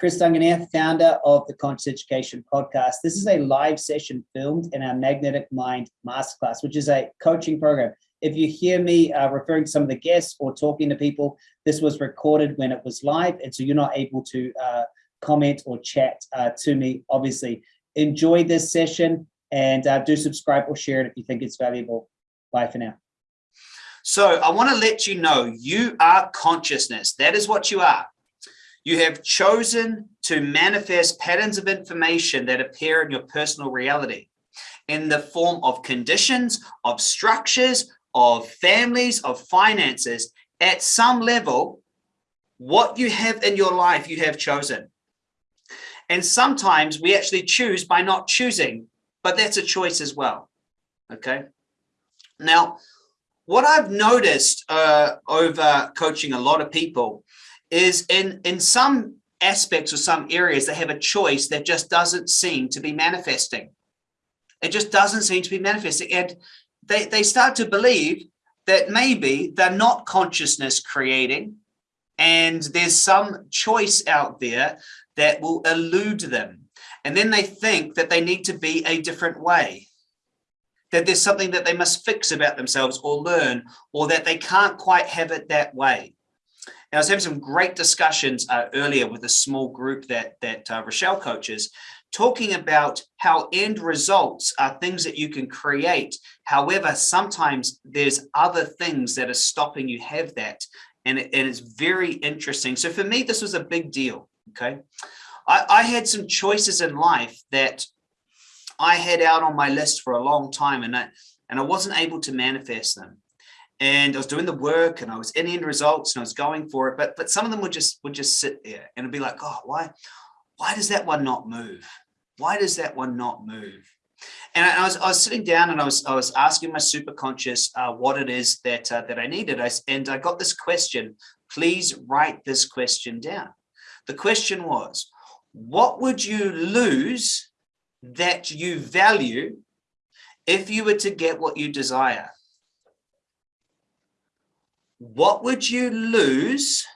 Chris Duncan here, founder of the Conscious Education Podcast. This is a live session filmed in our Magnetic Mind Masterclass, which is a coaching program. If you hear me uh, referring to some of the guests or talking to people, this was recorded when it was live, and so you're not able to uh, comment or chat uh, to me, obviously. Enjoy this session and uh, do subscribe or share it if you think it's valuable. Bye for now. So I want to let you know you are consciousness. That is what you are. You have chosen to manifest patterns of information that appear in your personal reality in the form of conditions, of structures, of families, of finances. At some level, what you have in your life, you have chosen. And sometimes we actually choose by not choosing, but that's a choice as well. Okay. Now, what I've noticed uh, over coaching a lot of people is in, in some aspects or some areas, they have a choice that just doesn't seem to be manifesting. It just doesn't seem to be manifesting. And they, they start to believe that maybe they're not consciousness creating and there's some choice out there that will elude them. And then they think that they need to be a different way, that there's something that they must fix about themselves or learn, or that they can't quite have it that way. And I was having some great discussions uh, earlier with a small group that, that uh, Rochelle coaches, talking about how end results are things that you can create. However, sometimes there's other things that are stopping you have that. And, it, and it's very interesting. So for me, this was a big deal. Okay. I, I had some choices in life that I had out on my list for a long time and I, and I wasn't able to manifest them and I was doing the work and I was in end results and I was going for it, but but some of them would just would just sit there and it'd be like, oh, why, why does that one not move? Why does that one not move? And I, was I was sitting down and I was I was asking my super conscious uh, what it is that uh, that I needed. I, and I got this question. Please write this question down. The question was, what would you lose that you value if you were to get what you desire? What would you lose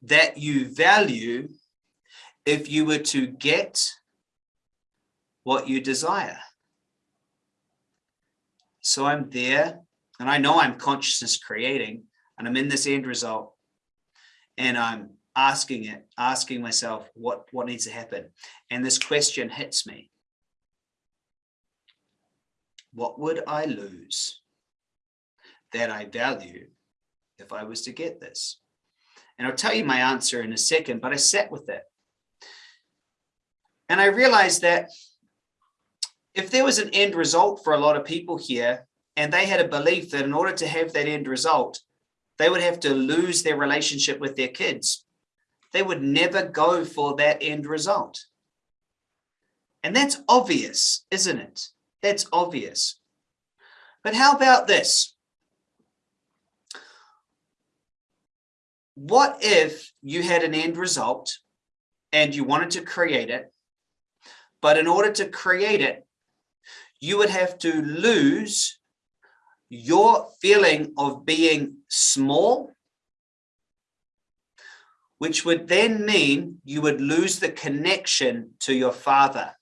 that you value if you were to get what you desire? So I'm there and I know I'm consciousness creating and I'm in this end result and I'm asking it, asking myself what, what needs to happen. And this question hits me. What would I lose that I value if I was to get this? And I'll tell you my answer in a second, but I sat with it. And I realized that if there was an end result for a lot of people here, and they had a belief that in order to have that end result, they would have to lose their relationship with their kids. They would never go for that end result. And that's obvious, isn't it? That's obvious. But how about this? What if you had an end result and you wanted to create it, but in order to create it, you would have to lose your feeling of being small, which would then mean you would lose the connection to your father.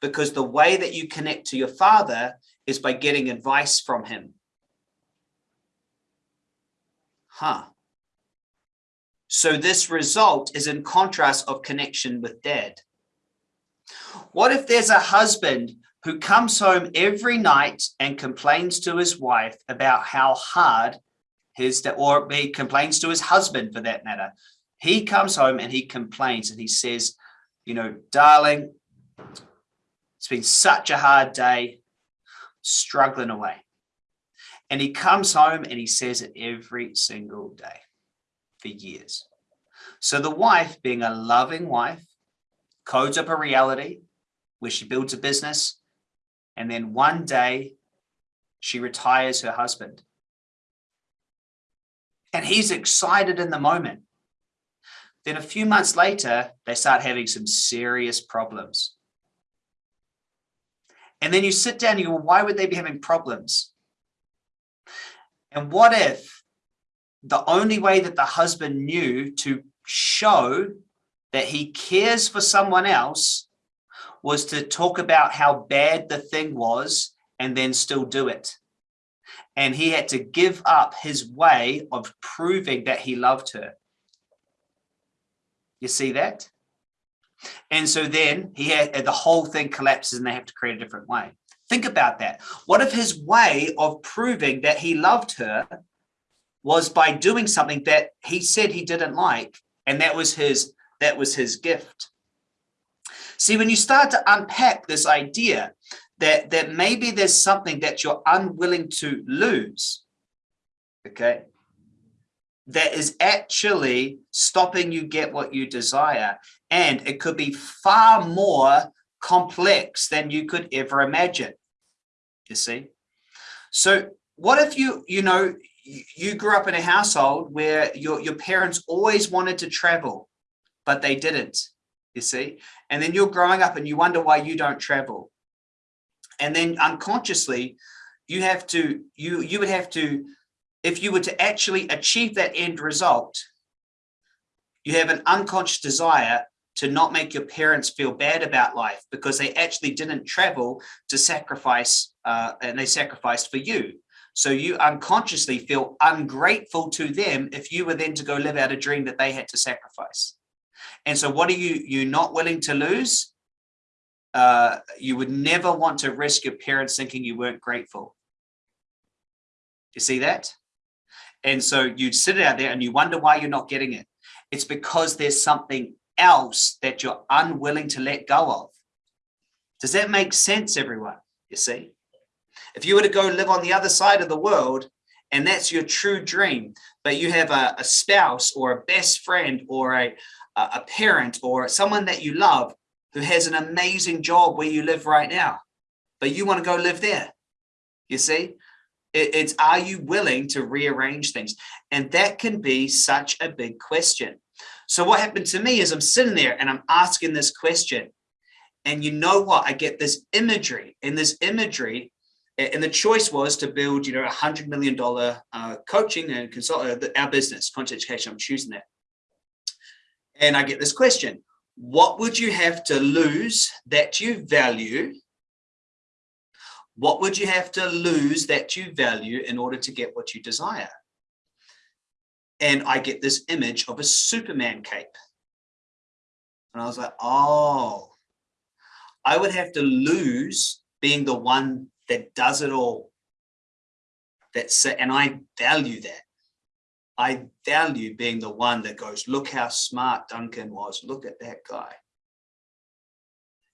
Because the way that you connect to your father is by getting advice from him. Huh. So this result is in contrast of connection with dad. What if there's a husband who comes home every night and complains to his wife about how hard his, or he complains to his husband for that matter. He comes home and he complains and he says, you know, darling, it's been such a hard day, struggling away. And he comes home and he says it every single day for years. So the wife, being a loving wife, codes up a reality where she builds a business, and then one day she retires her husband. And he's excited in the moment. Then a few months later, they start having some serious problems. And then you sit down and you go, why would they be having problems? And what if the only way that the husband knew to show that he cares for someone else was to talk about how bad the thing was and then still do it. And he had to give up his way of proving that he loved her. You see that? And so then he had the whole thing collapses and they have to create a different way. Think about that. What if his way of proving that he loved her was by doing something that he said he didn't like, and that was his that was his gift. See, when you start to unpack this idea that that maybe there's something that you're unwilling to lose, okay, that is actually stopping you get what you desire, and it could be far more complex than you could ever imagine. You see, so what if you you know you grew up in a household where your, your parents always wanted to travel, but they didn't, you see? And then you're growing up and you wonder why you don't travel. And then unconsciously, you have to, you, you would have to, if you were to actually achieve that end result, you have an unconscious desire to not make your parents feel bad about life because they actually didn't travel to sacrifice uh, and they sacrificed for you. So you unconsciously feel ungrateful to them if you were then to go live out a dream that they had to sacrifice. And so what are you you not willing to lose? Uh, you would never want to risk your parents thinking you weren't grateful. You see that? And so you sit out there and you wonder why you're not getting it. It's because there's something else that you're unwilling to let go of. Does that make sense, everyone? You see? If you were to go live on the other side of the world, and that's your true dream, but you have a, a spouse or a best friend or a, a parent or someone that you love who has an amazing job where you live right now, but you want to go live there. You see, it, it's are you willing to rearrange things? And that can be such a big question. So what happened to me is I'm sitting there and I'm asking this question. And you know what? I get this imagery and this imagery and the choice was to build, you know, a hundred million dollar uh, coaching and consult uh, our business, Conscious Education. I'm choosing that. And I get this question: What would you have to lose that you value? What would you have to lose that you value in order to get what you desire? And I get this image of a Superman cape. And I was like, oh, I would have to lose being the one that does it all. That's and I value that. I value being the one that goes, look how smart Duncan was. Look at that guy.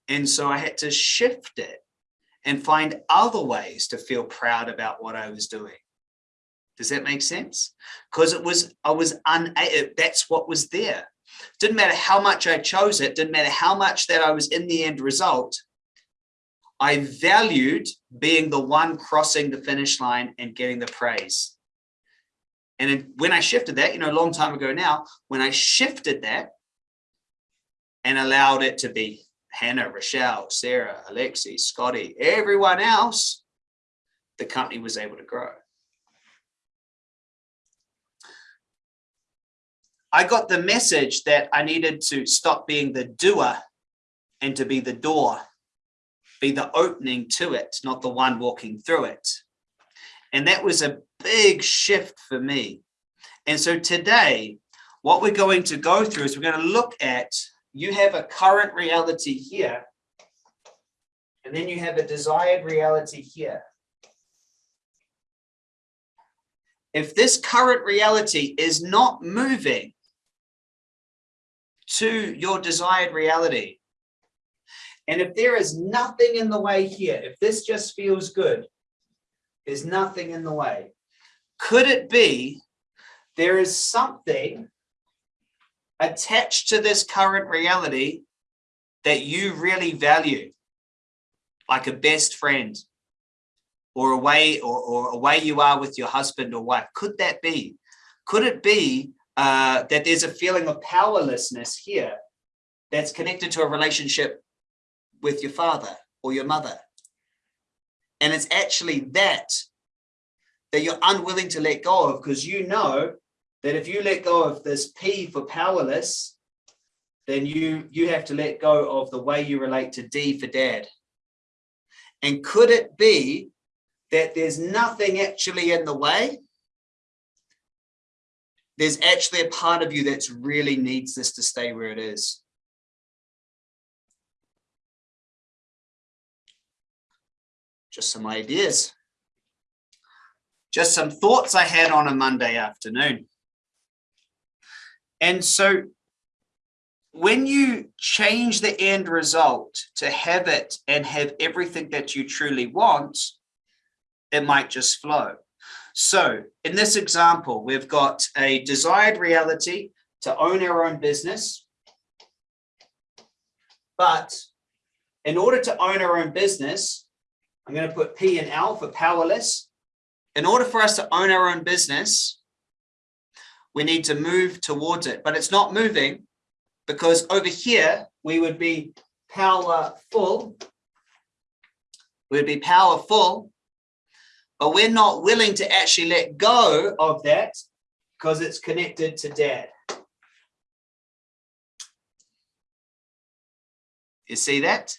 And so I had to shift it and find other ways to feel proud about what I was doing. Does that make sense? Because it was, I was unable, eh, that's what was there. Didn't matter how much I chose it, didn't matter how much that I was in the end result, I valued being the one crossing the finish line and getting the praise. And when I shifted that, you know, a long time ago now, when I shifted that and allowed it to be Hannah, Rochelle, Sarah, Alexi, Scotty, everyone else, the company was able to grow. I got the message that I needed to stop being the doer and to be the door be the opening to it, not the one walking through it. And that was a big shift for me. And so today, what we're going to go through is we're going to look at, you have a current reality here, and then you have a desired reality here. If this current reality is not moving to your desired reality, and if there is nothing in the way here, if this just feels good, there's nothing in the way. Could it be there is something attached to this current reality that you really value, like a best friend or a way or, or a way you are with your husband or wife? Could that be? Could it be uh, that there's a feeling of powerlessness here that's connected to a relationship with your father or your mother. And it's actually that that you're unwilling to let go of because you know that if you let go of this P for powerless, then you, you have to let go of the way you relate to D for dad. And could it be that there's nothing actually in the way? There's actually a part of you that really needs this to stay where it is. Just some ideas. Just some thoughts I had on a Monday afternoon. And so when you change the end result to have it and have everything that you truly want, it might just flow. So in this example, we've got a desired reality to own our own business. But in order to own our own business, I'm going to put P and L for powerless. In order for us to own our own business, we need to move towards it, but it's not moving because over here we would be powerful. We'd be powerful, but we're not willing to actually let go of that because it's connected to dad. You see that?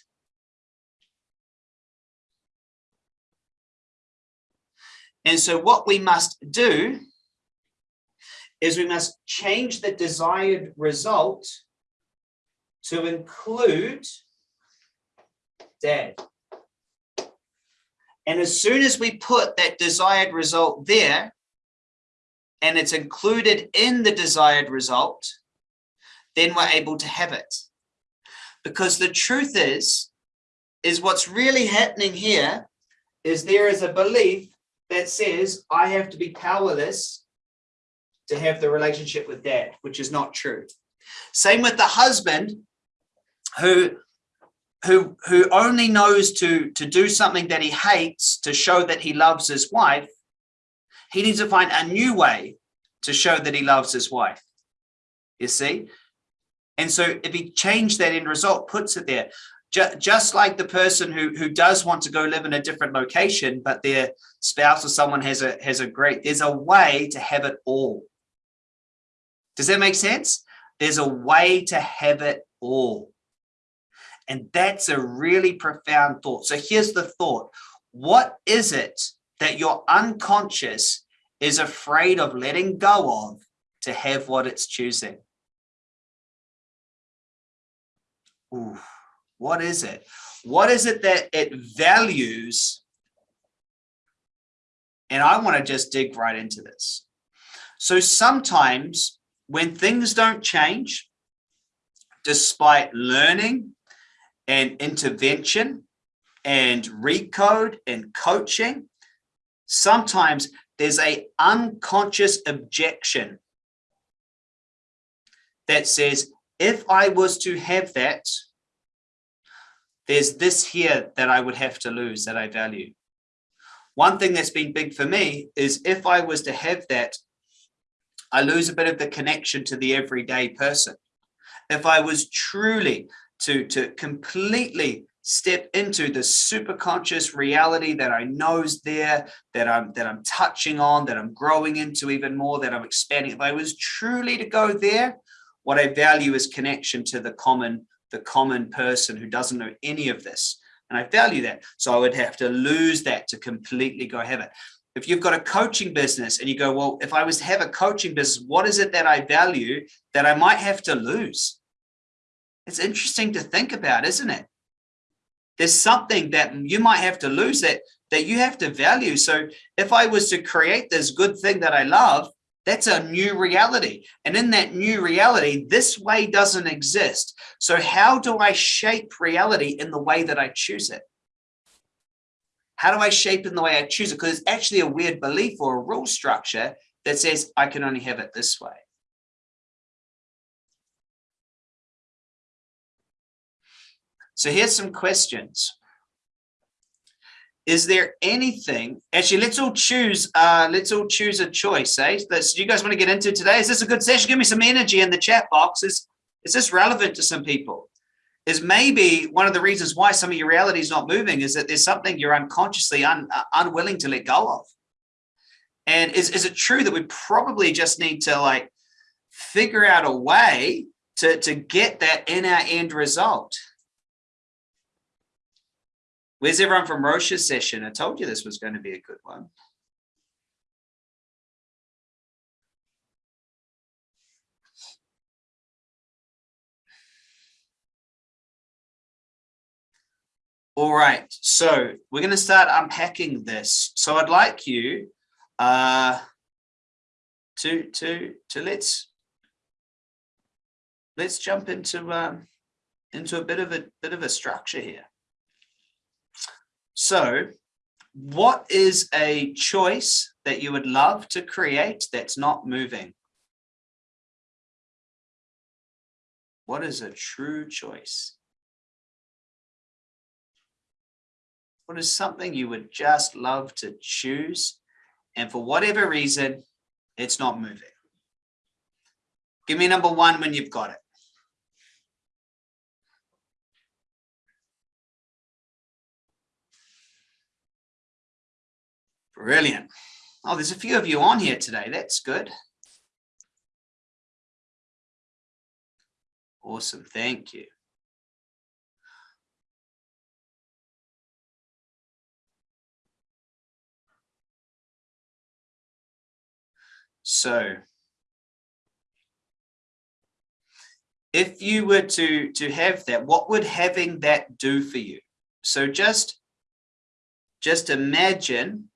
And so what we must do is we must change the desired result to include dad. And as soon as we put that desired result there, and it's included in the desired result, then we're able to have it. Because the truth is, is what's really happening here is there is a belief that says I have to be powerless to have the relationship with dad, which is not true. Same with the husband who who who only knows to to do something that he hates to show that he loves his wife. He needs to find a new way to show that he loves his wife you see? And so if he changed that end result puts it there just, like the person who who does want to go live in a different location but their spouse or someone has a has a great there's a way to have it all does that make sense there's a way to have it all and that's a really profound thought. So here's the thought. What is it that your unconscious is afraid of letting go of to have what it's choosing? Ooh, what is it? What is it that it values? And I want to just dig right into this. So sometimes when things don't change, despite learning and intervention and recode and coaching, sometimes there's a unconscious objection that says, if I was to have that, there's this here that I would have to lose that I value. One thing that's been big for me is if I was to have that, I lose a bit of the connection to the everyday person. If I was truly to, to completely step into the super conscious reality that I know is there, that I'm that I'm touching on, that I'm growing into even more, that I'm expanding. If I was truly to go there, what I value is connection to the common, the common person who doesn't know any of this. And I value that. So I would have to lose that to completely go have it. If you've got a coaching business and you go, well, if I was to have a coaching business, what is it that I value that I might have to lose? It's interesting to think about, isn't it? There's something that you might have to lose that, that you have to value. So if I was to create this good thing that I love, that's a new reality. And in that new reality, this way doesn't exist. So how do I shape reality in the way that I choose it? How do I shape in the way I choose it? Because it's actually a weird belief or a rule structure that says I can only have it this way. So here's some questions. Is there anything, actually, let's all choose, uh, let's all choose a choice, eh? Do you guys want to get into today? Is this a good session? Give me some energy in the chat box. Is, is this relevant to some people? Is maybe one of the reasons why some of your reality is not moving is that there's something you're unconsciously un, uh, unwilling to let go of. And is, is it true that we probably just need to like figure out a way to, to get that in our end result? Where's everyone from Roche's session? I told you this was going to be a good one. All right, so we're going to start unpacking this. So I'd like you uh, to to to let's let's jump into um, into a bit of a bit of a structure here. So, what is a choice that you would love to create that's not moving? What is a true choice? What is something you would just love to choose and for whatever reason, it's not moving? Give me number one when you've got it. Brilliant. Oh, there's a few of you on here today. That's good. Awesome. Thank you. So if you were to, to have that, what would having that do for you? So just, just imagine,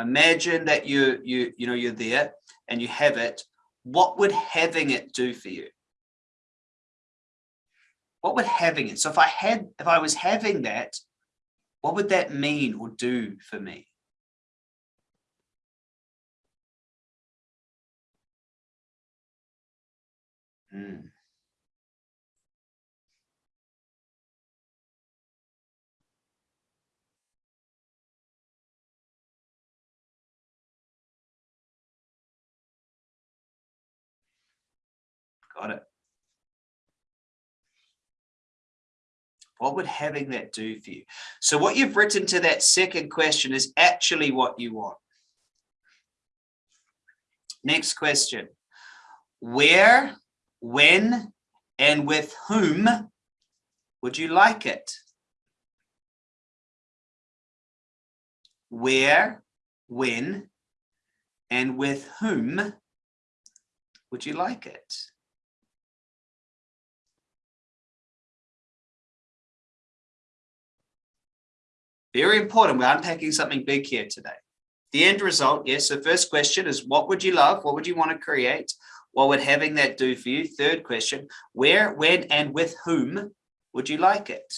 imagine that you, you, you know, you're there and you have it. What would having it do for you? What would having it? So if I had, if I was having that, what would that mean or do for me? Mm. Got it. What would having that do for you? So what you've written to that second question is actually what you want. Next question. Where when and with whom would you like it? Where, when, and with whom would you like it? Very important. We're unpacking something big here today. The end result, yes. So first question is what would you love? What would you want to create? What would having that do for you? Third question, where, when, and with whom would you like it?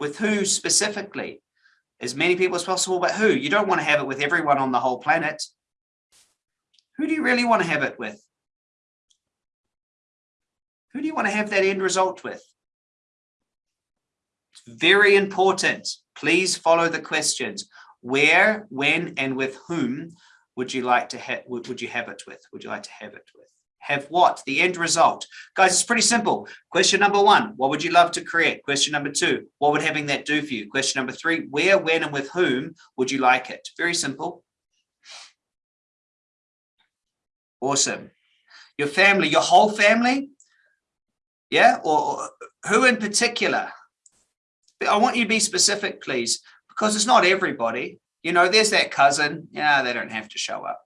With who specifically? As many people as possible, but who? You don't want to have it with everyone on the whole planet. Who do you really want to have it with? Who do you want to have that end result with? Very important. Please follow the questions. Where, when, and with whom would you like to have would, would you have it with? Would you like to have it with? Have what? The end result. Guys it's pretty simple. Question number one what would you love to create? Question number two what would having that do for you? Question number three where when and with whom would you like it? Very simple. Awesome. Your family your whole family? Yeah or who in particular i want you to be specific please because it's not everybody you know, there's that cousin. Yeah, they don't have to show up.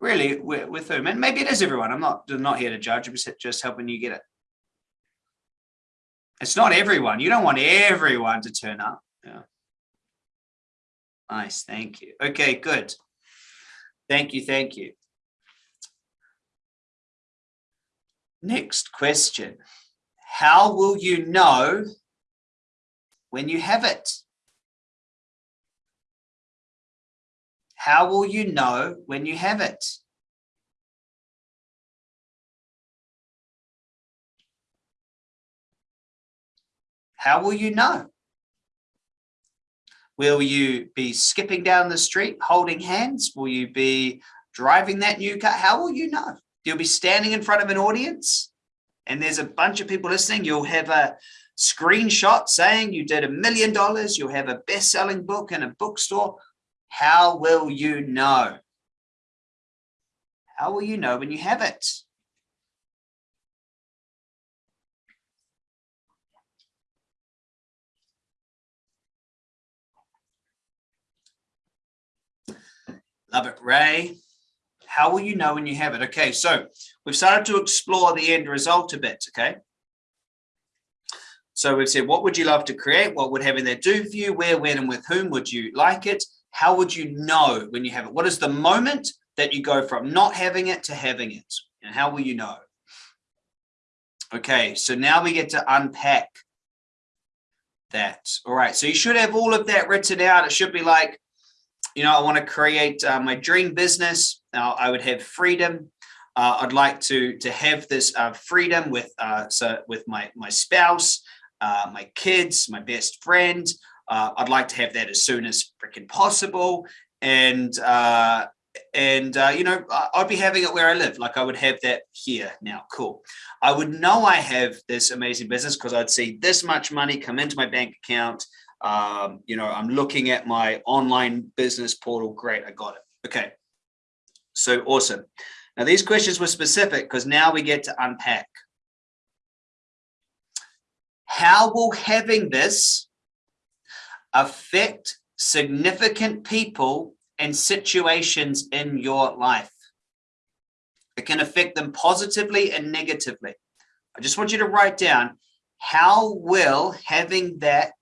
Really, with whom? And maybe it is everyone. I'm not, I'm not here to judge. I'm just helping you get it. It's not everyone. You don't want everyone to turn up. Yeah. Nice. Thank you. Okay, good. Thank you. Thank you. Next question. How will you know when you have it? How will you know when you have it? How will you know? Will you be skipping down the street holding hands? Will you be driving that new car? How will you know? You'll be standing in front of an audience and there's a bunch of people listening, you'll have a screenshot saying you did a million dollars, you'll have a best-selling book in a bookstore. How will you know? How will you know when you have it? Love it, Ray. How will you know when you have it? Okay, so we've started to explore the end result a bit, okay? So we've said, what would you love to create? What would having that do for you? Where, when, and with whom would you like it? How would you know when you have it? What is the moment that you go from not having it to having it? And how will you know? Okay, so now we get to unpack that. All right, so you should have all of that written out. It should be like, you know, I want to create uh, my dream business. Now I would have freedom. Uh, I'd like to to have this uh, freedom with uh, so with my my spouse, uh, my kids, my best friend. Uh, I'd like to have that as soon as freaking possible. And and you know, I'd be having it where I live. Like I would have that here now. Cool. I would know I have this amazing business because I'd see this much money come into my bank account um, you know, I'm looking at my online business portal. Great, I got it. Okay, so awesome. Now these questions were specific because now we get to unpack. How will having this affect significant people and situations in your life? It can affect them positively and negatively. I just want you to write down how will having that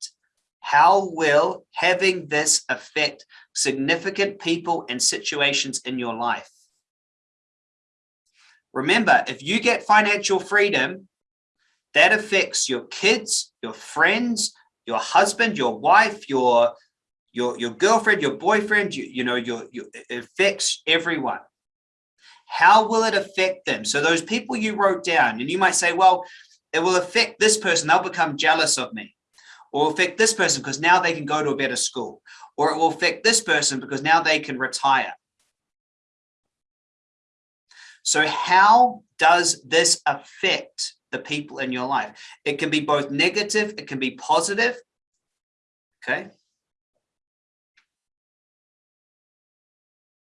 how will having this affect significant people and situations in your life? Remember, if you get financial freedom, that affects your kids, your friends, your husband, your wife, your your your girlfriend, your boyfriend, you, you know, your, your it affects everyone. How will it affect them? So those people you wrote down, and you might say, well, it will affect this person, they'll become jealous of me or affect this person because now they can go to a better school, or it will affect this person because now they can retire. So how does this affect the people in your life? It can be both negative, it can be positive. Okay.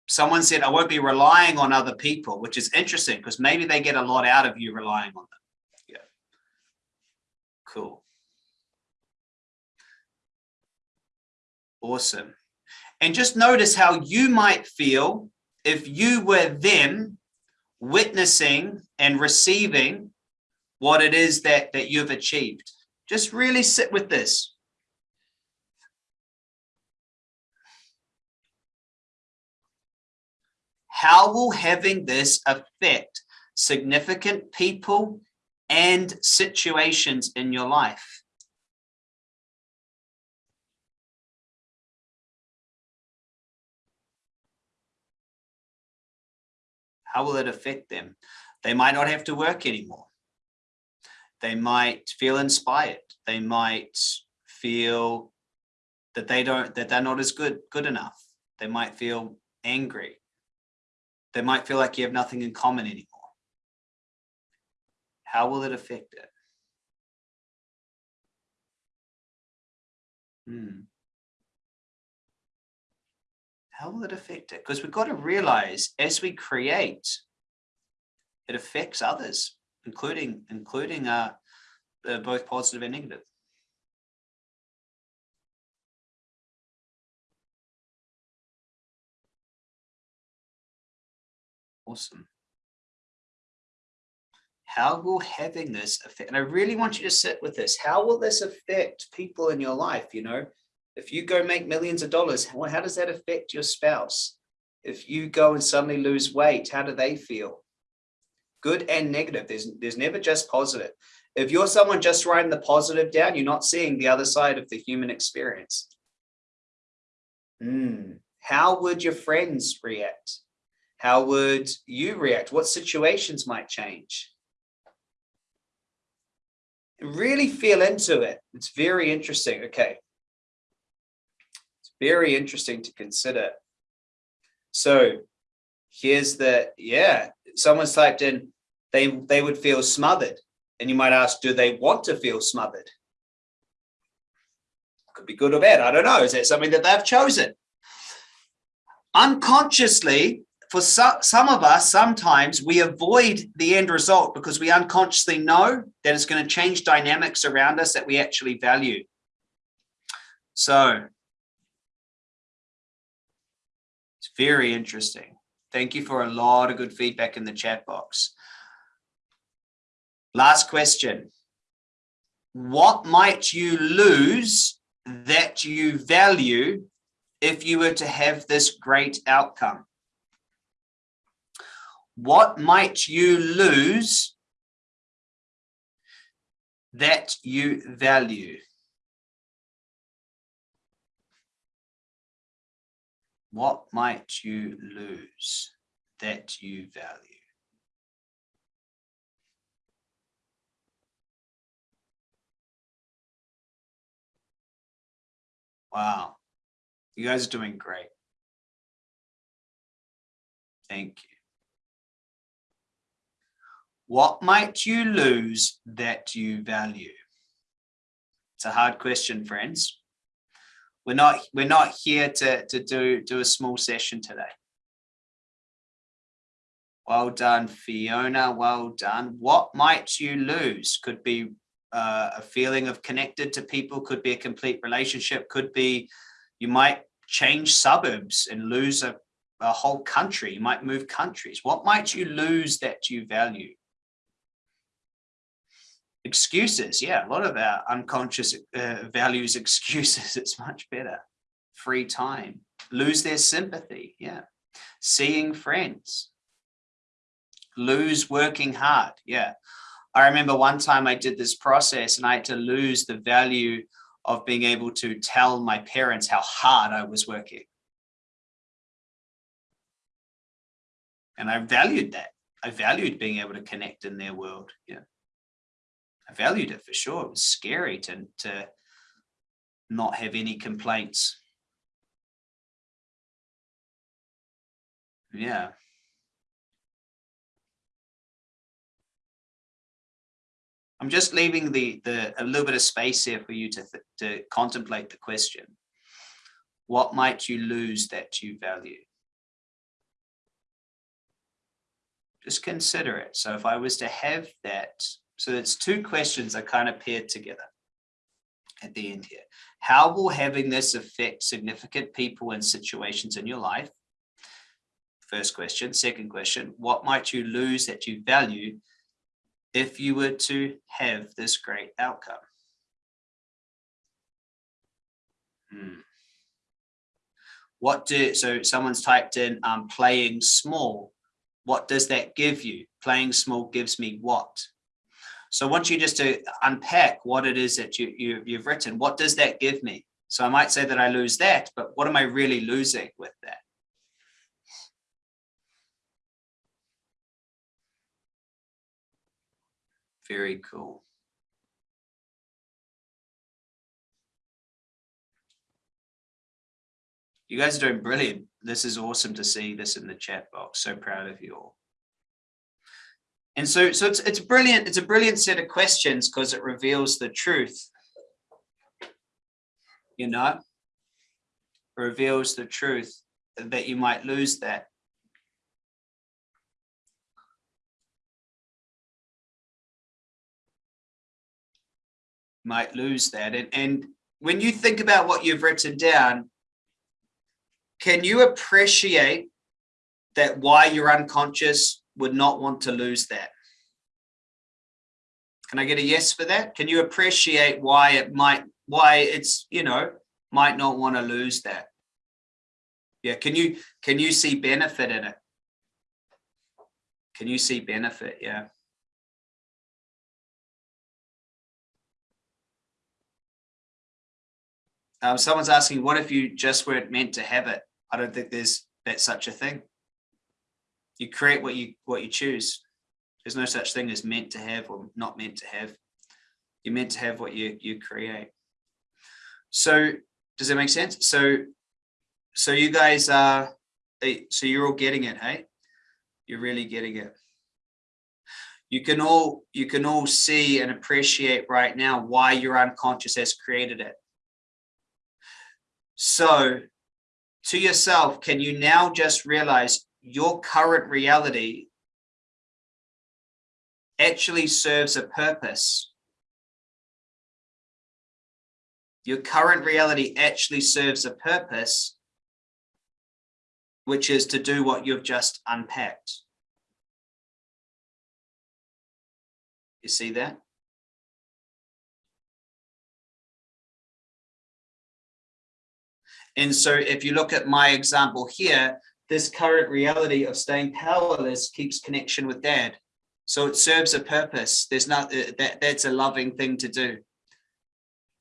Someone said, I won't be relying on other people, which is interesting because maybe they get a lot out of you relying on them. Yeah. Cool. Awesome. And just notice how you might feel if you were them witnessing and receiving what it is that, that you've achieved. Just really sit with this. How will having this affect significant people and situations in your life? How will it affect them? They might not have to work anymore. They might feel inspired. They might feel that they don't, that they're not as good, good enough. They might feel angry. They might feel like you have nothing in common anymore. How will it affect it? Hmm how will it affect it? Because we've got to realize as we create, it affects others, including including uh, uh, both positive and negative. Awesome. How will having this affect, and I really want you to sit with this, how will this affect people in your life? You know, if you go make millions of dollars, how, how does that affect your spouse? If you go and suddenly lose weight, how do they feel? Good and negative. There's, there's never just positive. If you're someone just writing the positive down, you're not seeing the other side of the human experience. Mm. How would your friends react? How would you react? What situations might change? Really feel into it. It's very interesting. Okay, very interesting to consider. So here's the, yeah, someone's typed in, they, they would feel smothered. And you might ask, do they want to feel smothered? Could be good or bad. I don't know. Is that something that they've chosen? Unconsciously, for some of us, sometimes we avoid the end result because we unconsciously know that it's going to change dynamics around us that we actually value. So very interesting. Thank you for a lot of good feedback in the chat box. Last question. What might you lose that you value if you were to have this great outcome? What might you lose that you value? What might you lose that you value? Wow. You guys are doing great. Thank you. What might you lose that you value? It's a hard question, friends. We're not we're not here to, to do, do a small session today. Well done, Fiona. Well done. What might you lose? Could be uh, a feeling of connected to people, could be a complete relationship, could be you might change suburbs and lose a, a whole country. You might move countries. What might you lose that you value? Excuses. Yeah a lot of our unconscious uh, values excuses. It's much better. Free time. Lose their sympathy. Yeah. Seeing friends. Lose working hard. Yeah. I remember one time i did this process and i had to lose the value of being able to tell my parents how hard i was working. And i valued that. I valued being able to connect in their world. Yeah I valued it for sure. It was scary to, to not have any complaints. Yeah. I'm just leaving the, the a little bit of space here for you to, to contemplate the question. What might you lose that you value? Just consider it. So if I was to have that so it's two questions that kind of paired together at the end here. How will having this affect significant people and situations in your life? First question. Second question, what might you lose that you value if you were to have this great outcome? Hmm. What do, so someone's typed in um, playing small. What does that give you? Playing small gives me what? So I want you just to unpack what it is that you, you, you've written. What does that give me? So I might say that I lose that, but what am I really losing with that? Very cool. You guys are doing brilliant. This is awesome to see this in the chat box. So proud of you all. And so, so it's, it's brilliant. It's a brilliant set of questions because it reveals the truth. You know, reveals the truth that you might lose that. Might lose that. And, and when you think about what you've written down, can you appreciate that why your unconscious would not want to lose that. Can I get a yes for that? Can you appreciate why it might, why it's, you know, might not want to lose that? Yeah, can you, can you see benefit in it? Can you see benefit? Yeah. Um, someone's asking, what if you just weren't meant to have it? I don't think there's that such a thing you create what you what you choose. There's no such thing as meant to have or not meant to have. You're meant to have what you you create. So does that make sense? So so you guys are eh, so you're all getting it, hey? You're really getting it. you can all you can all see and appreciate right now why your unconscious has created it so to yourself can you now just realize your current reality actually serves a purpose your current reality actually serves a purpose which is to do what you've just unpacked You see that? And so if you look at my example here, this current reality of staying powerless keeps connection with dad. So it serves a purpose. There's not uh, that that's a loving thing to do.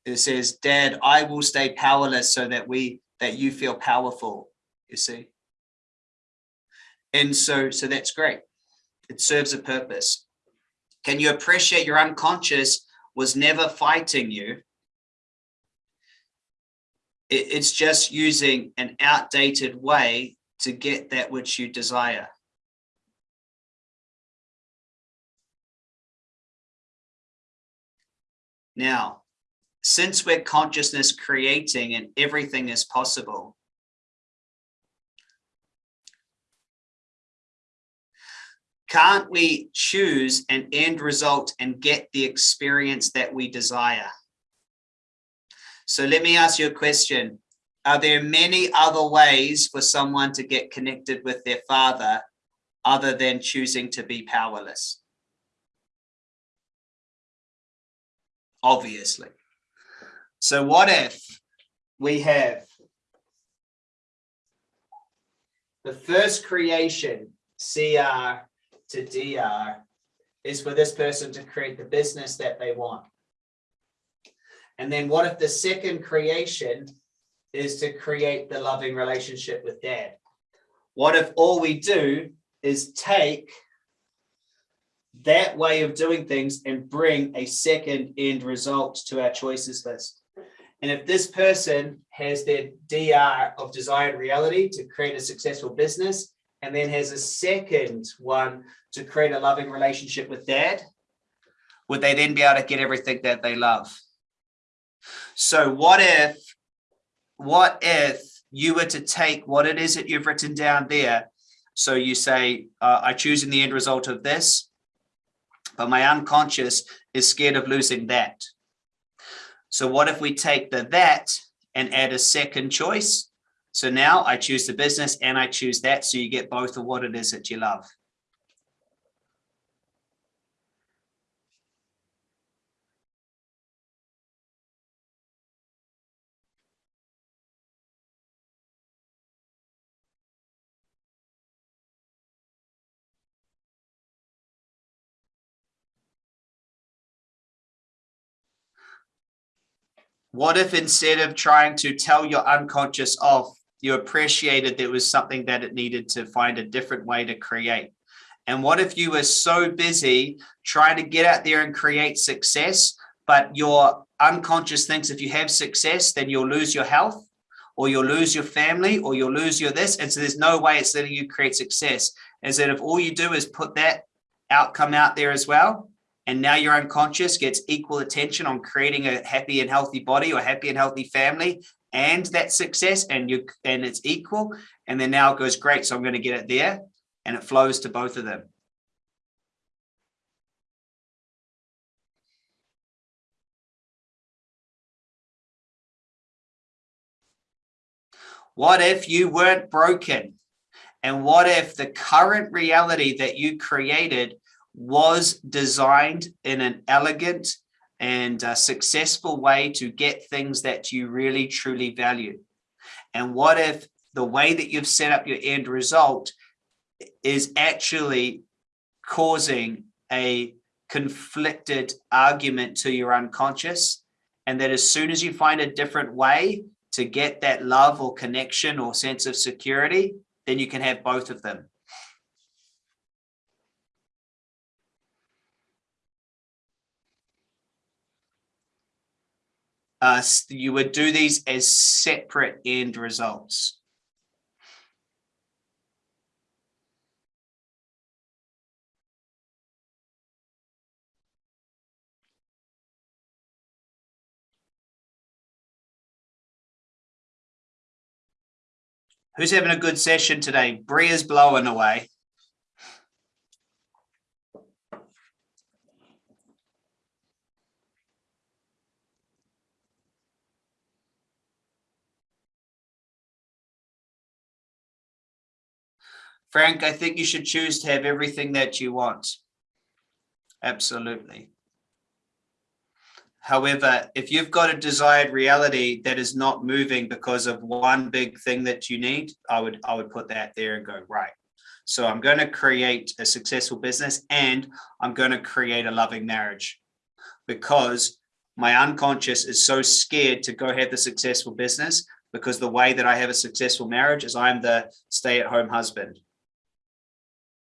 It says, dad, I will stay powerless so that we that you feel powerful, you see. And so so that's great. It serves a purpose. Can you appreciate your unconscious was never fighting you? It's just using an outdated way to get that which you desire. Now, since we're consciousness creating and everything is possible, Can't we choose an end result and get the experience that we desire? So let me ask you a question. Are there many other ways for someone to get connected with their father other than choosing to be powerless? Obviously. So what if we have the first creation, CR to DR is for this person to create the business that they want. And then what if the second creation is to create the loving relationship with dad? What if all we do is take that way of doing things and bring a second end result to our choices list? And if this person has their DR of desired reality to create a successful business, and then has a second one to create a loving relationship with dad, would they then be able to get everything that they love? So what if, what if you were to take what it is that you've written down there? So you say, uh, I choose in the end result of this, but my unconscious is scared of losing that. So what if we take the that and add a second choice? So now I choose the business and I choose that. So you get both of what it is that you love. What if instead of trying to tell your unconscious off, you appreciated there was something that it needed to find a different way to create. And what if you were so busy trying to get out there and create success, but your unconscious thinks if you have success, then you'll lose your health or you'll lose your family or you'll lose your this. And so there's no way it's letting you create success. Is that if all you do is put that outcome out there as well, and now your unconscious gets equal attention on creating a happy and healthy body or happy and healthy family and that success and you and it's equal and then now it goes great so i'm going to get it there and it flows to both of them. What if you weren't broken? And what if the current reality that you created was designed in an elegant and a successful way to get things that you really truly value. And what if the way that you've set up your end result is actually causing a conflicted argument to your unconscious and that as soon as you find a different way to get that love or connection or sense of security, then you can have both of them. uh, you would do these as separate end results. Who's having a good session today? Bria's blowing away. Frank, I think you should choose to have everything that you want. Absolutely. However, if you've got a desired reality that is not moving because of one big thing that you need, I would I would put that there and go, right. So I'm going to create a successful business and I'm going to create a loving marriage because my unconscious is so scared to go have the successful business because the way that I have a successful marriage is I'm the stay-at-home husband.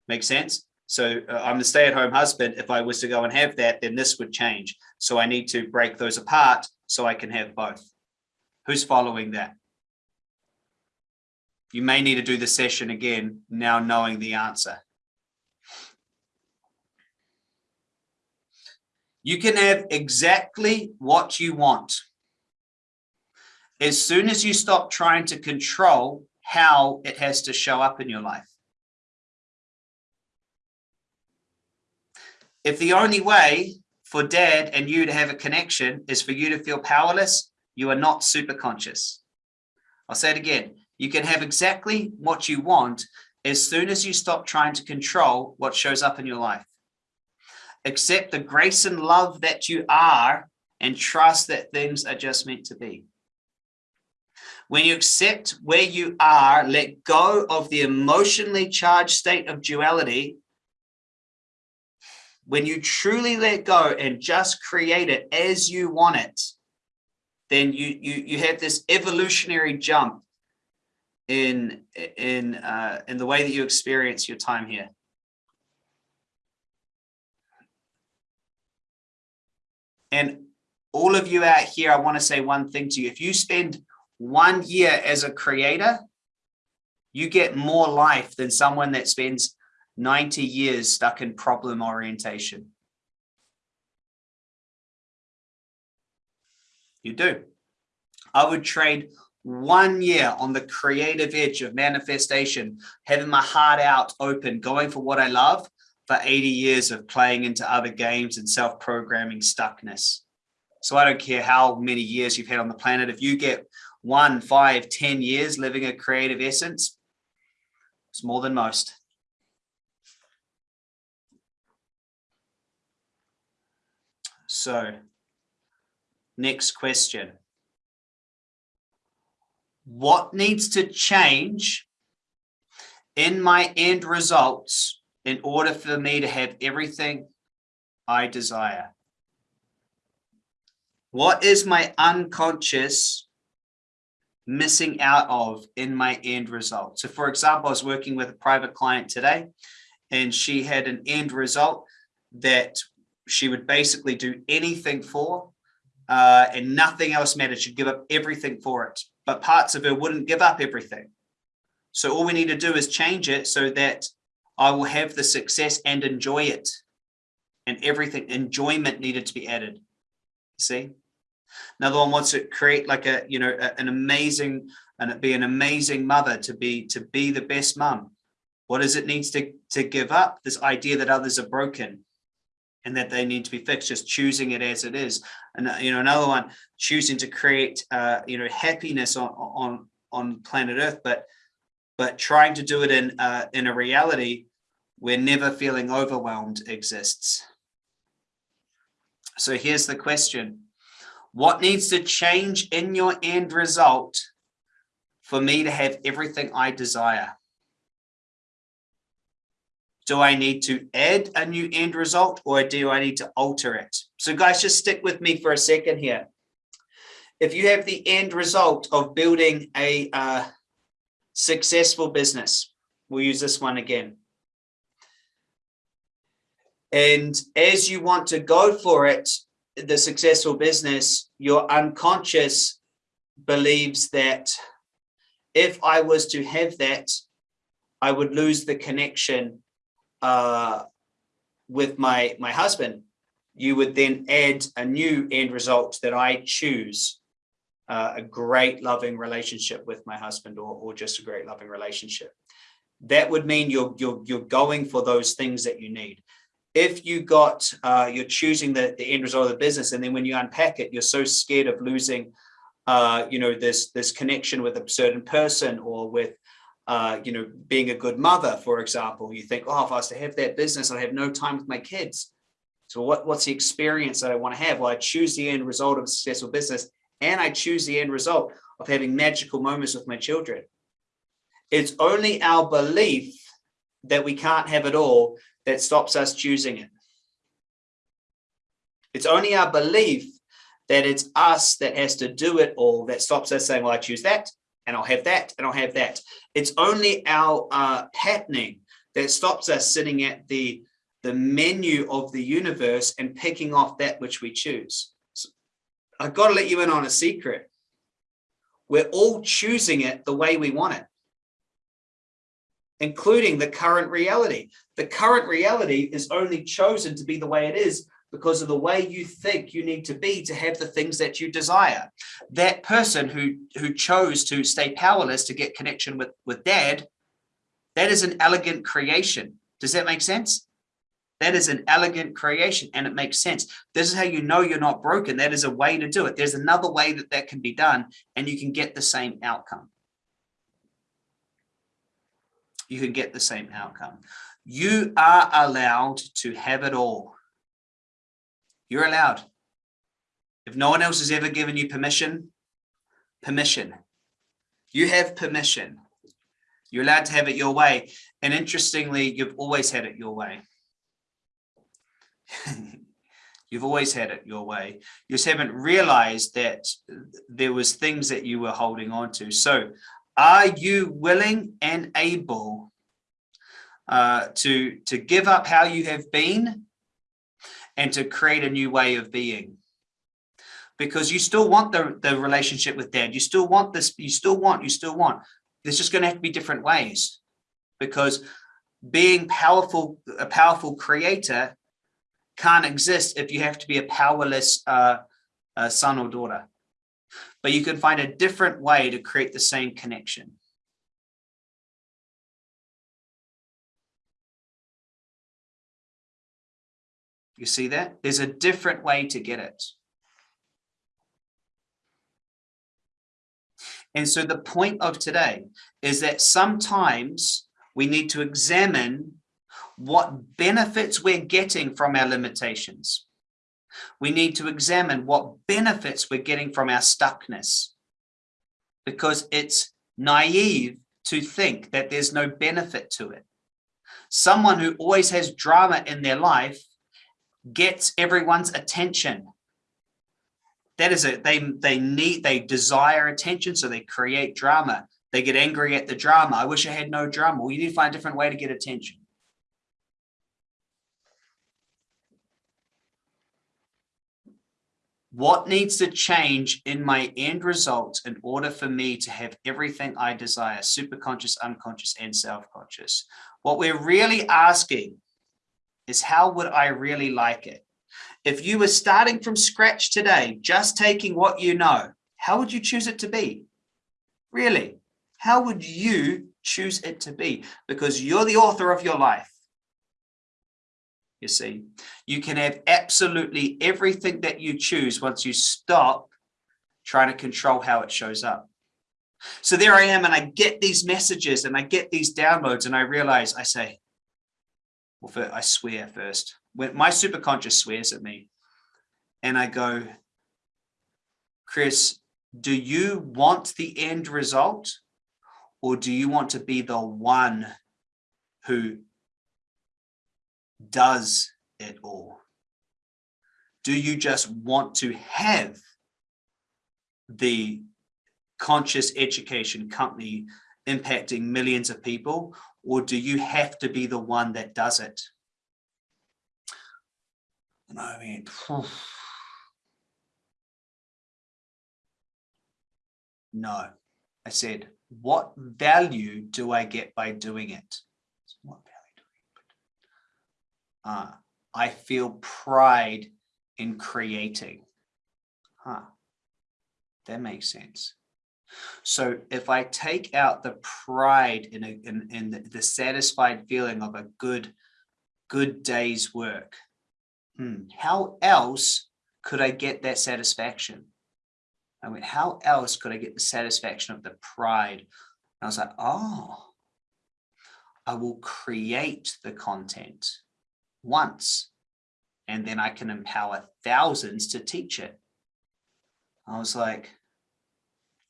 Make sense? So uh, I'm the stay-at-home husband. If I was to go and have that, then this would change. So I need to break those apart so I can have both. Who's following that? You may need to do the session again, now knowing the answer. You can have exactly what you want. As soon as you stop trying to control how it has to show up in your life. If the only way for dad and you to have a connection is for you to feel powerless, you are not super conscious. I'll say it again. You can have exactly what you want as soon as you stop trying to control what shows up in your life. Accept the grace and love that you are and trust that things are just meant to be. When you accept where you are, let go of the emotionally charged state of duality when you truly let go and just create it as you want it, then you you you have this evolutionary jump in in uh, in the way that you experience your time here. And all of you out here, I want to say one thing to you. If you spend one year as a creator, you get more life than someone that spends 90 years stuck in problem orientation. You do. I would trade one year on the creative edge of manifestation, having my heart out open, going for what I love for 80 years of playing into other games and self-programming stuckness. So I don't care how many years you've had on the planet. If you get one, five, ten years living a creative essence, it's more than most. So next question. What needs to change in my end results in order for me to have everything I desire? What is my unconscious missing out of in my end result? So for example, I was working with a private client today and she had an end result that she would basically do anything for uh, and nothing else mattered. She'd give up everything for it, but parts of her wouldn't give up everything. So all we need to do is change it so that I will have the success and enjoy it. And everything, enjoyment needed to be added. See? Another one wants to create like a, you know, a, an amazing, and be an amazing mother to be, to be the best mum. What does it needs to, to give up? This idea that others are broken and that they need to be fixed, just choosing it as it is. And, uh, you know, another one, choosing to create, uh, you know, happiness on, on, on planet Earth, but, but trying to do it in, uh, in a reality where never feeling overwhelmed exists. So here's the question. What needs to change in your end result for me to have everything I desire? Do I need to add a new end result or do I need to alter it? So guys, just stick with me for a second here. If you have the end result of building a uh, successful business, we'll use this one again. And as you want to go for it, the successful business, your unconscious believes that if I was to have that, I would lose the connection uh, with my, my husband, you would then add a new end result that I choose. uh, a great loving relationship with my husband or, or just a great loving relationship. That would mean you're, you're, you're going for those things that you need. If you got, uh, you're choosing the, the end result of the business, and then when you unpack it, you're so scared of losing, uh, you know, this, this connection with a certain person or with, uh, you know, being a good mother, for example, you think, oh, if I was to have that business, I'd have no time with my kids. So what, what's the experience that I want to have? Well, I choose the end result of a successful business and I choose the end result of having magical moments with my children. It's only our belief that we can't have it all that stops us choosing it. It's only our belief that it's us that has to do it all that stops us saying, well, I choose that and I'll have that and I'll have that. It's only our uh, patterning that stops us sitting at the, the menu of the universe and picking off that which we choose. I've got to let you in on a secret. We're all choosing it the way we want it, including the current reality. The current reality is only chosen to be the way it is because of the way you think you need to be to have the things that you desire. That person who, who chose to stay powerless to get connection with, with dad, that is an elegant creation. Does that make sense? That is an elegant creation and it makes sense. This is how you know you're not broken. That is a way to do it. There's another way that that can be done and you can get the same outcome. You can get the same outcome. You are allowed to have it all. You're allowed. If no one else has ever given you permission, permission. You have permission. You're allowed to have it your way. And interestingly, you've always had it your way. You've always had it your way. You just haven't realized that there was things that you were holding on to. So are you willing and able uh, to, to give up how you have been and to create a new way of being? Because you still want the, the relationship with dad. You still want this, you still want, you still want. There's just going to have to be different ways because being powerful, a powerful creator can't exist if you have to be a powerless uh, uh, son or daughter. But you can find a different way to create the same connection. You see that? There's a different way to get it. And so the point of today is that sometimes we need to examine what benefits we're getting from our limitations. We need to examine what benefits we're getting from our stuckness because it's naive to think that there's no benefit to it. Someone who always has drama in their life gets everyone's attention. That is it. They, they need, they desire attention, so they create drama. They get angry at the drama. I wish I had no drama. Well, you need to find a different way to get attention. What needs to change in my end result in order for me to have everything I desire, superconscious, unconscious, and self-conscious? What we're really asking is how would I really like it? If you were starting from scratch today, just taking what you know, how would you choose it to be? Really, how would you choose it to be? Because you're the author of your life you see. You can have absolutely everything that you choose once you stop trying to control how it shows up. So there I am and I get these messages and I get these downloads and I realize I say, well, I swear first. When my superconscious swears at me and I go, Chris, do you want the end result or do you want to be the one who does it all? Do you just want to have the Conscious Education company impacting millions of people, or do you have to be the one that does it? And I mean, no, I said, what value do I get by doing it? What value uh, I feel pride in creating. Huh. That makes sense. So if I take out the pride in, a, in, in the, the satisfied feeling of a good, good day's work, hmm, how else could I get that satisfaction? I went, how else could I get the satisfaction of the pride? And I was like, oh, I will create the content once and then I can empower thousands to teach it. I was like,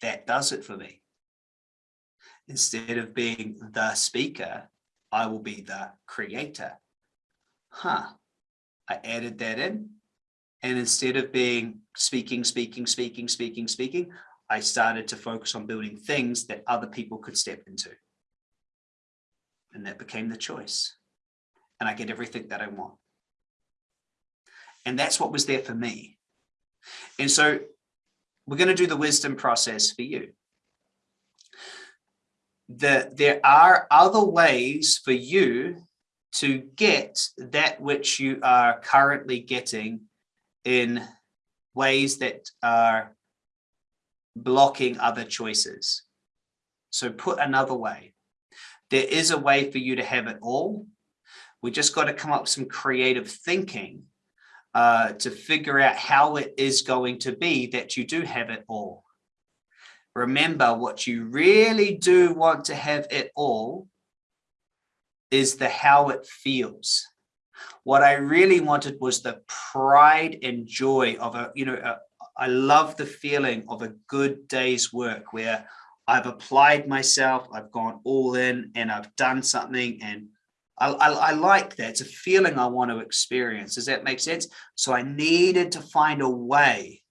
that does it for me. Instead of being the speaker, I will be the creator. Huh. I added that in. And instead of being speaking, speaking, speaking, speaking, speaking, I started to focus on building things that other people could step into. And that became the choice. And I get everything that I want. And that's what was there for me. And so we're going to do the wisdom process for you. The, there are other ways for you to get that which you are currently getting in ways that are blocking other choices. So put another way, there is a way for you to have it all. We just got to come up with some creative thinking uh, to figure out how it is going to be that you do have it all. Remember, what you really do want to have it all is the how it feels. What I really wanted was the pride and joy of a, you know, a, I love the feeling of a good day's work where I've applied myself, I've gone all in and I've done something and I, I, like that. It's a feeling I want to experience. Does that make sense? So I needed to find a way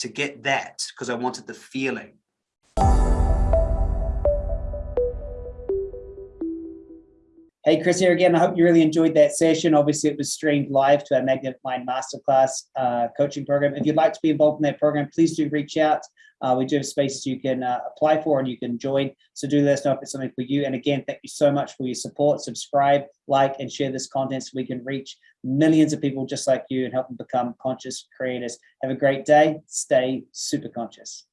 to get that because I wanted the feeling. Hey, Chris here again. I hope you really enjoyed that session. Obviously, it was streamed live to our Magnetic Mind Masterclass uh, coaching program. If you'd like to be involved in that program, please do reach out. Uh, we do have spaces you can uh, apply for and you can join. So do let us know if it's something for you. And again, thank you so much for your support. Subscribe, like, and share this content so we can reach millions of people just like you and help them become conscious creators. Have a great day. Stay super conscious.